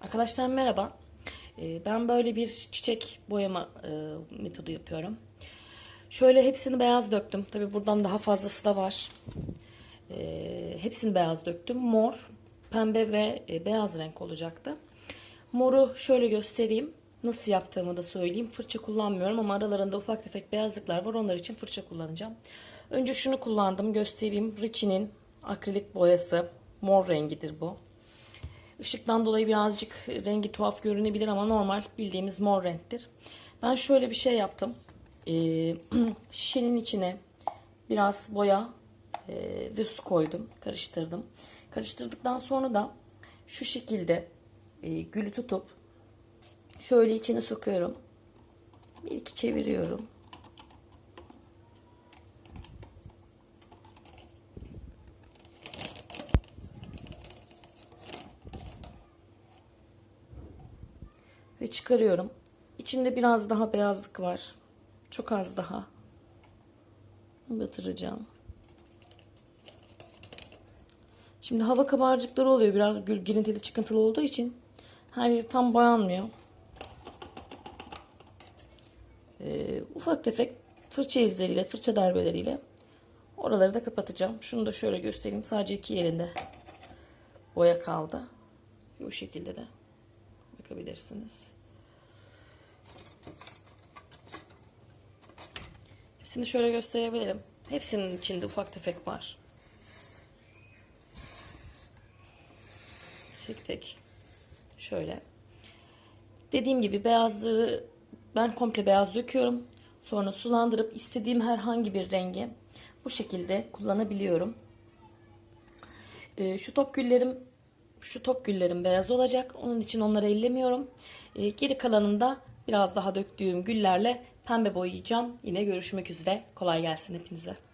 Arkadaşlar merhaba. Ee, Ben böyle bir çiçek boyama e, metodu yapıyorum. Şöyle hepsini beyaz döktüm. Tabi buradan daha fazlası da var. Ee, Hepsini beyaz döktüm. Mor, pembe ve e, beyaz renk olacaktı. Moru şöyle göstereyim. Nasıl yaptığımı da söyleyeyim. Fırça kullanmıyorum ama aralarında ufak tefek beyazlıklar var. Onlar için fırça kullanacağım. Önce şunu kullandım. Göstereyim. Richie'nin akrilik boyası. Mor rengidir bu. Işıktan dolayı birazcık rengi tuhaf görünebilir ama normal bildiğimiz mor renktir. Ben şöyle bir şey yaptım. Ee, şişenin içine biraz boya e, ve su koydum. Karıştırdım. Karıştırdıktan sonra da şu şekilde e, gülü tutup şöyle içine sokuyorum. Bir iki çeviriyorum. Ve çıkarıyorum. İçinde biraz daha beyazlık var. Çok az daha. Batıracağım. Şimdi hava kabarcıkları oluyor. Biraz gül girintili çıkıntılı olduğu için her yer tam boyanmıyor. Ee, ufak tefek fırça izleriyle, fırça darbeleriyle oraları da kapatacağım. Şunu da şöyle göstereyim. Sadece iki yerinde boya kaldı. Bu şekilde de bakabilirsiniz. Hepsini şöyle gösterebilirim. Hepsinin içinde ufak tefek var. Tek tek. Şöyle. Dediğim gibi beyazları ben komple beyaz döküyorum. Sonra sulandırıp istediğim herhangi bir rengi bu şekilde kullanabiliyorum. Ee, şu top güllerim şu top güllerim beyaz olacak. Onun için onları ellemiyorum. Ee, geri kalanında biraz daha döktüğüm güllerle pembe boyayacağım. Yine görüşmek üzere. Kolay gelsin hepinize.